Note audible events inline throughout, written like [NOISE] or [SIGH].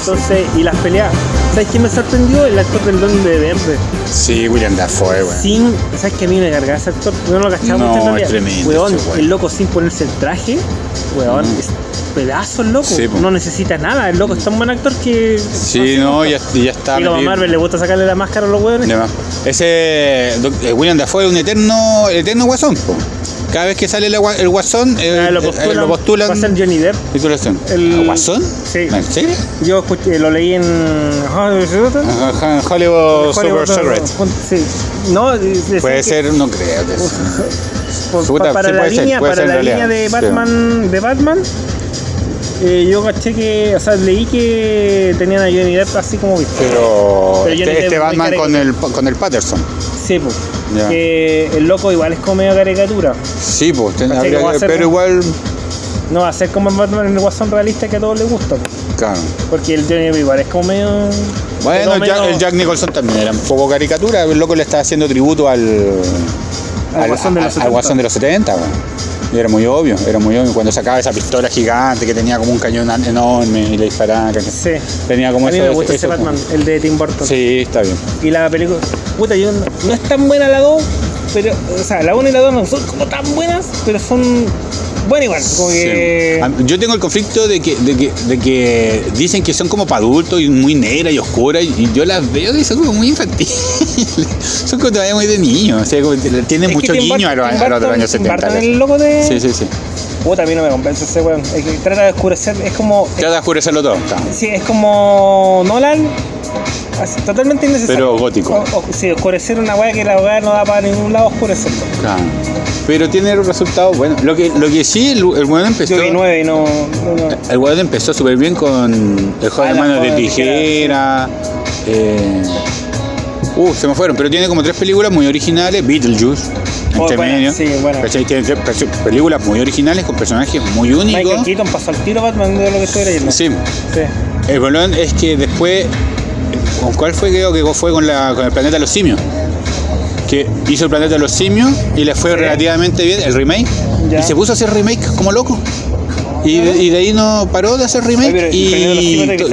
Entonces, y las peleas. ¿Sabes qué me sorprendió? El actor del Don de Verde. Sí, William Dafoe, weón. Sin. ¿Sabes que a mí me cargaba ese actor? No lo cachaba No, mucho en es tremendo Weón, ese weón. el loco sin ponerse el traje. Weón, Mm. es pedazo el loco. Sí, no necesita nada. El loco es tan buen actor que. Sí, no, ya, ya está. Y como a. Marvel le gusta sacarle la máscara a los weones. Ese eh, William Dafoe es un eterno, eterno guasón. po. Cada vez que sale el, gua- el guasón, Ah, lo postulan. lo postulan. Va a ser Johnny Depp. El- ¿A ¿Guasón? Sí. ¿En serio? Yo escuché, lo leí en. Hollywood Super Secret. Sí. No, Puede ser, no creo. que para sí la ser, línea, para la de sí. Batman, de Batman, eh, yo caché que, o sea, leí que tenían a Johnny Depp así como viste. Pero, este, este Batman con el, con el Patterson. Sí, pues. Ya. Que el loco igual es como medio caricatura. Sí, pues, ten- habría pero igual, No va a ser como el Batman en el guasón realista que a todos les gusta. po. claro. Porque el Johnny Depp igual es como medio. Bueno, el Jack, medio- el Jack Nicholson también era un poco caricatura. El loco le está haciendo tributo al, Al Guasón de los al 70. Guasón de los 70. weón. Y era muy obvio, era muy obvio. Cuando sacaba esa pistola gigante que tenía como un cañón enorme y le disparaba. Sí. Tenía como a mí eso- me gusta ese eso- Batman, el de Tim Burton. Sí, está bien. Y la película, puta, yo no, no es tan buena la 2, pero, o sea, la 1 y la 2 no son como tan buenas, pero son buenas igual. Como que. Sí. A- Yo tengo el conflicto de que, de que, de que dicen que son como para adultos y muy negras y oscuras y yo las veo y son como muy infantiles. [LAUGHS] son como todavía muy de niños. O sea, como tienen mucho guiño a los, a los años Tim 70. Burton, el loco de. Sí, sí, sí. Puta, a mí no me convence ese weón. Es que trata de oscurecer, es como. Trata de oscurecerlo todo. Sí, es como Nolan, así, totalmente innecesario. Pero gótico. O- o- sí, oscurecer una weá que la weá no da para ningún lado oscurecerlo. Claro. Pero tiene resultados buenos. Lo que, lo que sí, el, el weón empezó. Yo vi 9 y no. no, no. El weón empezó súper bien con El joven Ah, de la manos de tijera. eh, Uh, se me fueron, pero tiene como tres películas muy originales. Beetlejuice, Oh, entre buena, medio. sí, buena. ¿Cachai? Tiene tres pe- películas muy originales con personajes muy Michael únicos. Keaton pasó al tiro Batman de lo que estoy leyendo. Sí. Sí. El bolón es que después. ¿Con cuál fue? Creo que fue con, la, con el planeta de los simios. Que hizo el planeta de los simios y le fue Sí. relativamente bien el remake. Ya. Y se puso a hacer remake como loco. Y de, y de ahí no paró de hacer remake. Oye, pero y, ¿el de los Simios que to-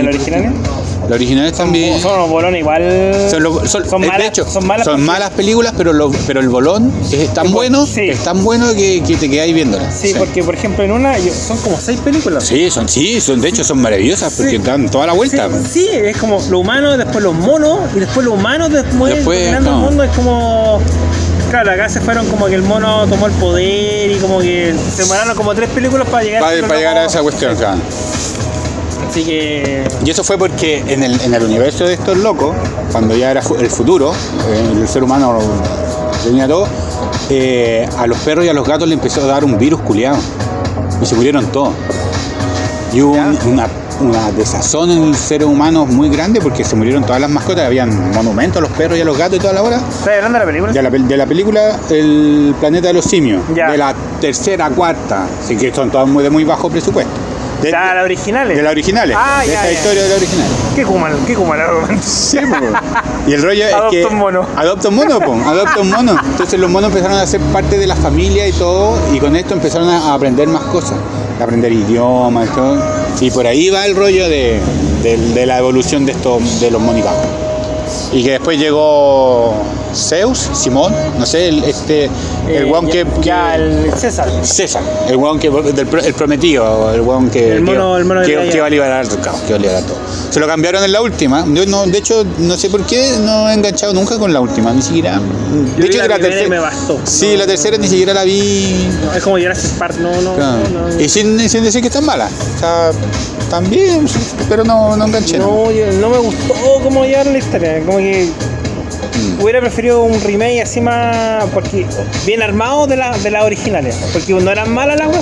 son originales? Los originales también. Son unos bolones igual. Son, lo- son- son malas, de hecho, son malas. películas, pero, lo- pero el bolón es tan bueno, sí. es tan bueno que, que te quedáis viéndola. Sí, porque por ejemplo en una son como seis películas. Sí, son, sí, son, de hecho son maravillosas porque dan toda la vuelta. sí, es como lo humano, después los monos, y después los humanos, después, Después, no. el mundo, es como. Claro, acá se fueron como que el mono tomó el poder y como que se demoraron como tres películas para llegar Para, llegar a esa cuestión. Así que. Y eso fue porque en el, en el universo de estos locos, cuando ya era el futuro, eh, el ser humano tenía todo, eh, a los perros y a los gatos le empezó a dar un virus culiado. Y se murieron todos. Y hubo un- una, una desazón en el ser humano muy grande porque se murieron todas las mascotas. Habían monumentos a los perros y a los gatos y toda la hora. ¿Estás hablando de la película? De la, pel- de la película El planeta de los simios. Ya. De la tercera, cuarta. Así que son todas muy, de muy bajo presupuesto. De, O sea, las originales. de las originales. Ah, de ya, esta ya. historia de la original. Qué Kuman, qué Kuman Sí, po. [LAUGHS] Y el rollo es Adopta que. un mono. Adopta un mono, po. Adopta un mono. Entonces los monos empezaron a ser parte de la familia y todo. Y con esto empezaron a aprender más cosas. A aprender idiomas y todo. Y por ahí va el rollo de, de- de la evolución de estos de los monicajos. Y que después llegó Zeus, Simón, no sé, el, este, el Eh, que, que- Ya, el César. César, el weón que del el prometido, el weón que, El mono- que, el mono de que- Gaia. que iba a liberar al caos, que iba a liberar todo. Se lo cambiaron en la última. Yo no, de hecho, no sé por qué no he enganchado nunca con la última, ni siquiera. Yo De hecho, la la tercera. me bastó. Sí, No, la tercera ni siquiera la vi. no, es como Jurassic Park, no, no. Claro. no, no. Y sin, sin decir que están malas. O sea, también, pero no, no enganché. ¿no? No, no me gustó cómo llevaron la historia. Como que Mm. hubiera preferido un remake así más. Porque bien armado de, la, de las originales. Porque no eran malas las web.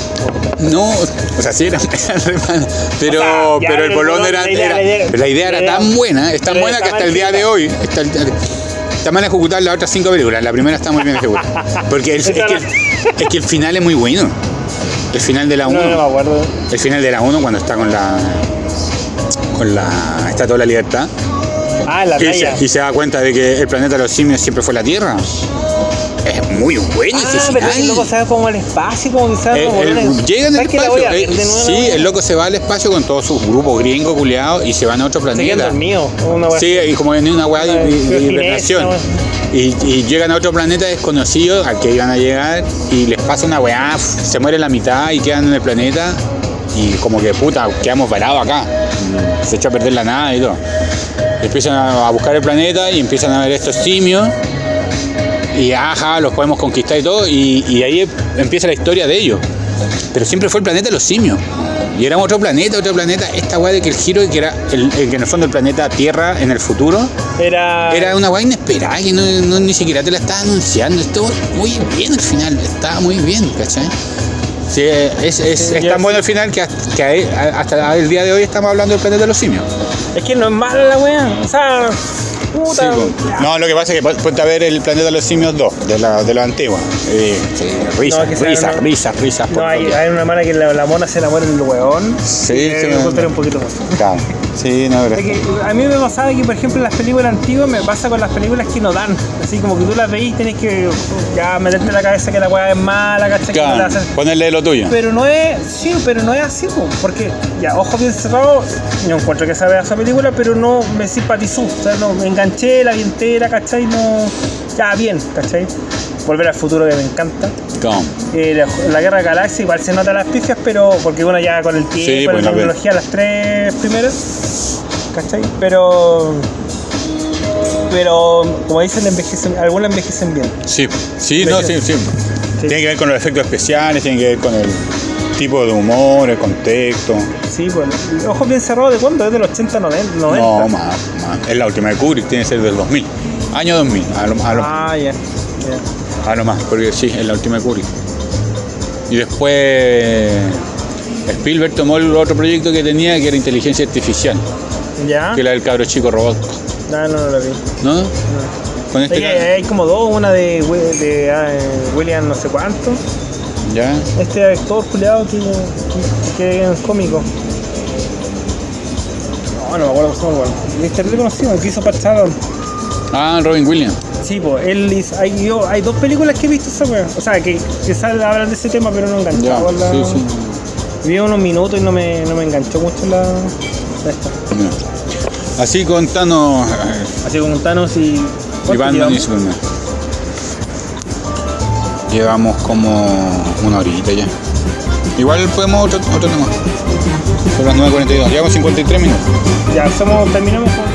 No, o sea, sí era, era [LAUGHS] re mala, pero, O sea, ya, pero el bolón era, la idea- era- la idea- pero la idea la era idea- tan buena, es tan buena que está hasta el día de hoy está, está mal ejecutada las otras cinco películas. La primera está muy bien ejecutada. Porque el- [LAUGHS] es, que, el- es que el final es muy bueno. El final de la 1. No, no me acuerdo. el final de la 1 cuando está con la con la Estatua de la Libertad Ah, la y se, y se da cuenta de que el planeta de los simios siempre fue la Tierra. es muy bueno ese Ah, pero final. el loco se va como al espacio, como que se va El- como... el- llega en el ¿Sabes que la voy espacio. eh, sí, el loco se va al espacio con todos sus grupos gringos culiados y se van a otro planeta. Una Sí, y como en una weá de, de- hibernación. Y, y llegan a otro planeta desconocido al que iban a llegar y les pasa una weá, se muere la mitad y quedan en el planeta y como que puta, quedamos varados acá. Se echa a perder la nada y todo. Empiezan a buscar el planeta y empiezan a ver estos simios y ajá, los podemos conquistar y todo y, y ahí empieza la historia de ellos. Pero siempre fue el planeta de los simios. Y era otro planeta, otro planeta. Esta weá de que el giro, que era el, el que en el fondo el planeta Tierra en el futuro, Era... era una weá inesperada que no, no- ni siquiera te la estaba anunciando. Estuvo muy bien al final, estaba muy bien, ¿cachai? Sí, es, es, tan bueno el final que, hasta- que ahí- hasta el día de hoy estamos hablando del planeta de los simios. Es que no es mala la wea. O sea... Puta... No, lo que pasa es que pon- ponte a ver el planeta de los simios 2, de la, de la antigua. Eh, sí, risas, No, risas, una- risas, risas. No, hay, una mala que la, la mona se la muere en el hueón. Sí, Eh, sí, me me- gustaría un poquito más. Claro. Sí, no, pero- Es que a mí me pasaba que, por ejemplo, en las películas antiguas me pasa con las películas que no dan. Así como que tú las veís y tenés que ya meterte en la cabeza que la weá es mala, ¿cachai? No Claro, ponerle lo tuyo. Pero no es, sí, pero no es así, po, porque ya, ojo bien cerrado, yo encuentro que esa esa película, pero no me simpatizó, o sea, no, me enganché, la vi entera, ¿cachai? No, ya, bien, ¿cachai? Volver al futuro que me encanta. Eh, la, la Guerra de Galaxia igual se nota las pifias, pero porque bueno, ya con el tiempo, Sí, con pues, la tecnología, las tres primeras, ¿cachai? Pero, pero como dicen, envejecen, algunas envejecen bien. Sí, sí, no, sí, sí. Tiene que ver con los efectos especiales, tiene que ver con el tipo de humor, el contexto. Sí, pues, ojos bien cerrados, ¿de cuándo? Es del 80, 90. 90. No, más, más. Es la última de Kubrick, tiene que ser del 2000. Año 2000, a lo, a lo, Ah, ya. ya. a lo más, porque sí, es la última de Kubrick. Y después Spielberg tomó el otro proyecto que tenía, que era inteligencia artificial, ¿Ya? que era el cabro chico robot. No, no, no lo vi. ¿No? No. Con Es este ca- hay como dos, una de, de ah, eh, William no sé cuánto. ¿Ya? Este actor culiado que, que, que es cómico. No, no me acuerdo cómo se llama. Es terrible conocido, el que hizo Pat. Ah, Robin Williams. Sí, pues, él hizo, hay, yo, hay dos películas que he visto esa wea. O sea, que, que sale- hablan de ese tema, pero no Ya, enganchado. la- sí, sí. Vi unos minutos y no me, no me enganchó mucho la, Así contanos eh, Así como Thanos y. y ¿cuánto Batman y llevamos? Superman. Llevamos como una horita ya. Igual podemos otro, otro tema. Son las 9.42. Llevamos 53 minutos. Ya, somos, terminamos con